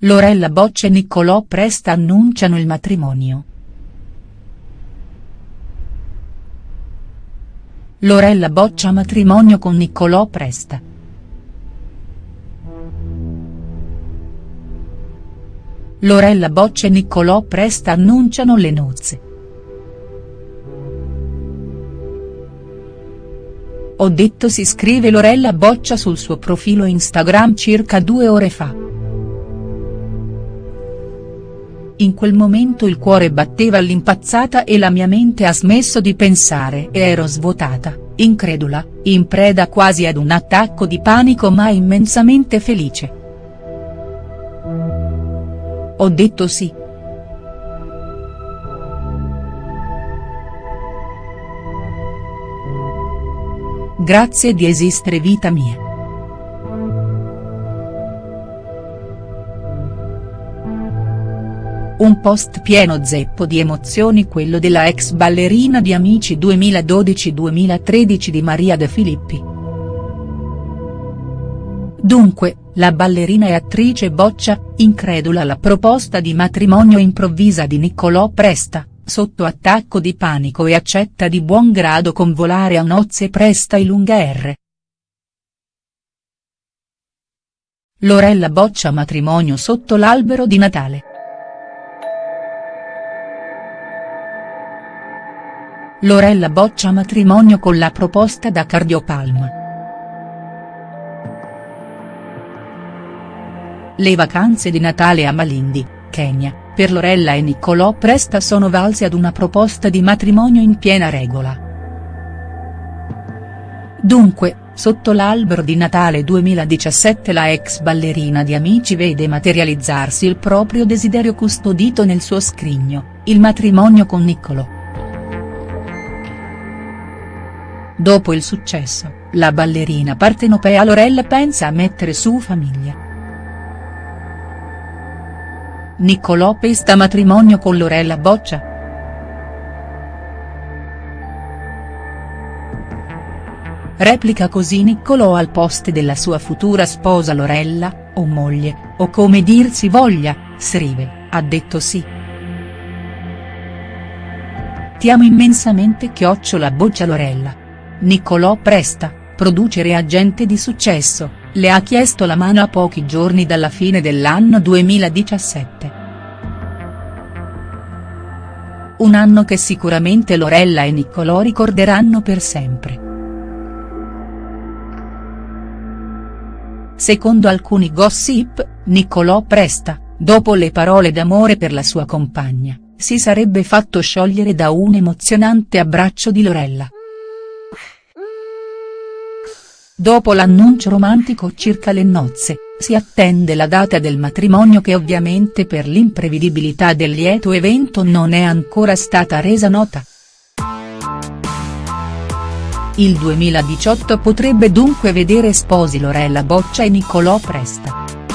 Lorella Boccia e Niccolò Presta annunciano il matrimonio. Lorella Boccia matrimonio con Niccolò Presta. Lorella Boccia e Niccolò Presta annunciano le nozze. Ho detto si scrive Lorella Boccia sul suo profilo Instagram circa due ore fa. In quel momento il cuore batteva all'impazzata e la mia mente ha smesso di pensare e ero svuotata, incredula, in preda quasi ad un attacco di panico ma immensamente felice. Ho detto sì. Grazie di esistere vita mia. Un post pieno zeppo di emozioni quello della ex ballerina di Amici 2012-2013 di Maria De Filippi. Dunque, la ballerina e attrice Boccia, incredula alla proposta di matrimonio improvvisa di Niccolò Presta, sotto attacco di panico e accetta di buon grado convolare a nozze Presta e lunga R. Lorella Boccia matrimonio sotto l'albero di Natale. Lorella Boccia matrimonio con la proposta da Cardiopalma. Le vacanze di Natale a Malindi, Kenya, per Lorella e Niccolò Presta sono valse ad una proposta di matrimonio in piena regola. Dunque, sotto l'albero di Natale 2017 la ex ballerina di Amici vede materializzarsi il proprio desiderio custodito nel suo scrigno, il matrimonio con Niccolò. Dopo il successo, la ballerina partenopea Lorella pensa a mettere su famiglia. Niccolò pesta matrimonio con Lorella Boccia?. Replica così Niccolò al post della sua futura sposa Lorella, o moglie, o come dir si voglia, scrive, ha detto sì. Ti amo immensamente chiocciola Boccia Lorella. Niccolò Presta, producer e agente di successo, le ha chiesto la mano a pochi giorni dalla fine dell'anno 2017. Un anno che sicuramente Lorella e Niccolò ricorderanno per sempre. Secondo alcuni gossip, Niccolò Presta, dopo le parole d'amore per la sua compagna, si sarebbe fatto sciogliere da un emozionante abbraccio di Lorella. Dopo l'annuncio romantico circa le nozze, si attende la data del matrimonio che ovviamente per l'imprevedibilità del lieto evento non è ancora stata resa nota. Il 2018 potrebbe dunque vedere sposi Lorella Boccia e Niccolò Presta.